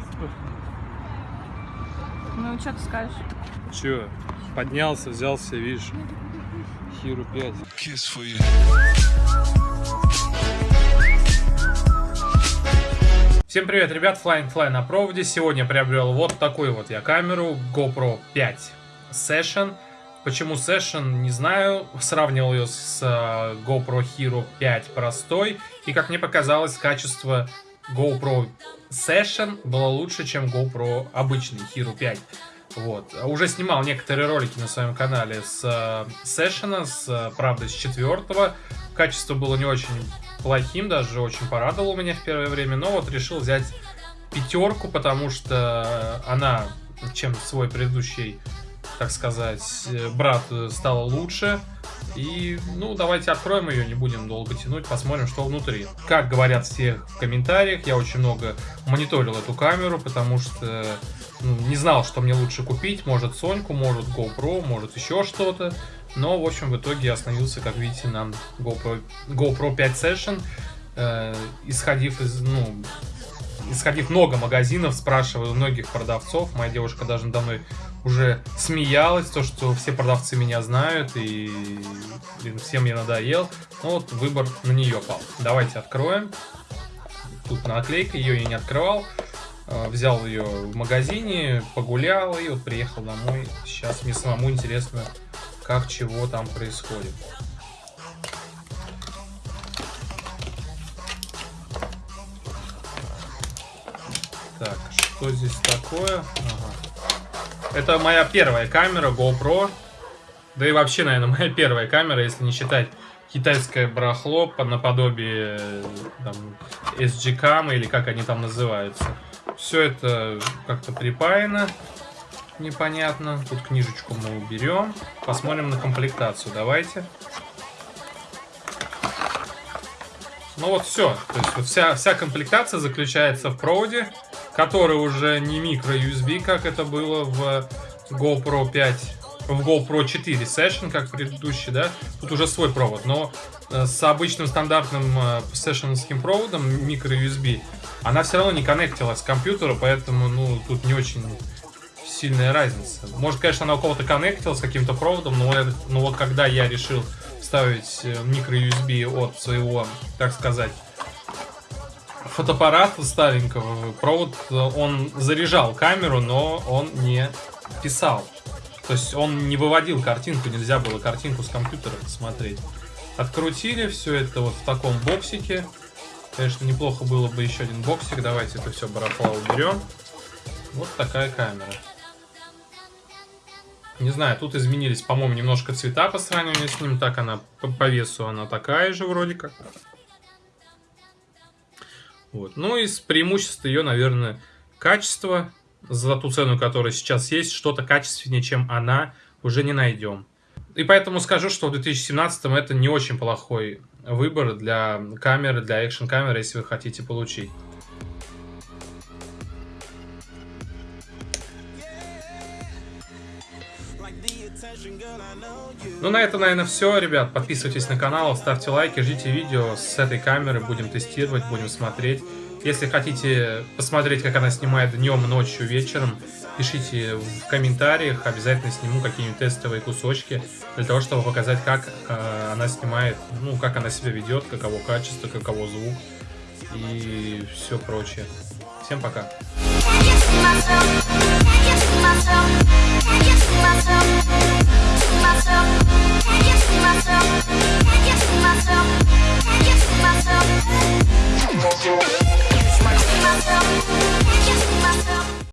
Спасибо. Ну, что ты скажешь? Че, поднялся, взялся, видишь, Хиру 5. Kiss for you. Всем привет, ребят, Flying Fly на проводе. Сегодня приобрел вот такую вот я камеру, GoPro 5 Session. Почему Session, не знаю. Сравнивал ее с э, GoPro Hero 5 простой. И, как мне показалось, качество GoPro Session было лучше, чем GoPro обычный Hero 5. Вот. Уже снимал некоторые ролики на своем канале с э, Session, с, э, правда, с четвертого. Качество было не очень плохим, даже очень порадовало меня в первое время. Но вот решил взять пятерку, потому что она, чем свой предыдущий, так сказать, э, брат э, стала лучше. И, ну, давайте откроем ее, не будем долго тянуть, посмотрим, что внутри. Как говорят все в комментариях, я очень много мониторил эту камеру, потому что ну, не знал, что мне лучше купить. Может Соньку, может GoPro, может еще что-то. Но, в общем, в итоге я остановился, как видите, на GoPro, GoPro 5 Session. Э, исходив из, ну, исходив много магазинов, спрашиваю многих продавцов. Моя девушка даже надо мной уже смеялась, то, что все продавцы меня знают, и блин, всем я надоел. Ну вот выбор на нее пал. Давайте откроем. Тут наклейка, ее я не открывал. Э, Взял ее в магазине, погулял и вот приехал домой. Сейчас мне самому интересно, как чего там происходит. Так, что здесь такое? Ага. Это моя первая камера GoPro. Да и вообще, наверное, моя первая камера, если не считать китайское барахло по наподобие там, SG Cam или как они там называются. Все это как-то припаяно. Непонятно. Тут книжечку мы уберем. Посмотрим на комплектацию. Давайте. Ну вот все. То есть вот вся, вся комплектация заключается в проводе, который уже не микро USB, как это было в GoPro 5 в GoPro 4 Session, как предыдущий, да, тут уже свой провод, но э, с обычным стандартным э, сессионским проводом микро USB она все равно не коннектилась к компьютеру, поэтому, ну, тут не очень сильная разница. Может, конечно, она у кого-то коннектилась каким-то проводом, но, но вот когда я решил вставить э, микро USB от своего, так сказать, фотоаппарата старенького, провод, он заряжал камеру, но он не писал. То есть он не выводил картинку, нельзя было картинку с компьютера посмотреть. Открутили все это вот в таком боксике. Конечно, неплохо было бы еще один боксик. Давайте это все барахла уберем. Вот такая камера. Не знаю, тут изменились, по-моему, немножко цвета по сравнению с ним. Так она по, по весу она такая же вроде как. Вот. Ну, из преимуществ ее, наверное, качество за ту цену, которая сейчас есть, что-то качественнее, чем она, уже не найдем. И поэтому скажу, что в 2017 это не очень плохой выбор для камеры, для экшн камеры, если вы хотите получить. Ну, на это, наверное, все, ребят. Подписывайтесь на канал, ставьте лайки, ждите видео с этой камеры. Будем тестировать, будем смотреть. Если хотите посмотреть, как она снимает днем, ночью, вечером, пишите в комментариях. Обязательно сниму какие-нибудь тестовые кусочки для того, чтобы показать, как э, она снимает, ну, как она себя ведет, каково качество, каково звук и все прочее. Всем пока. Can you see myself, See myself, Can you see myself?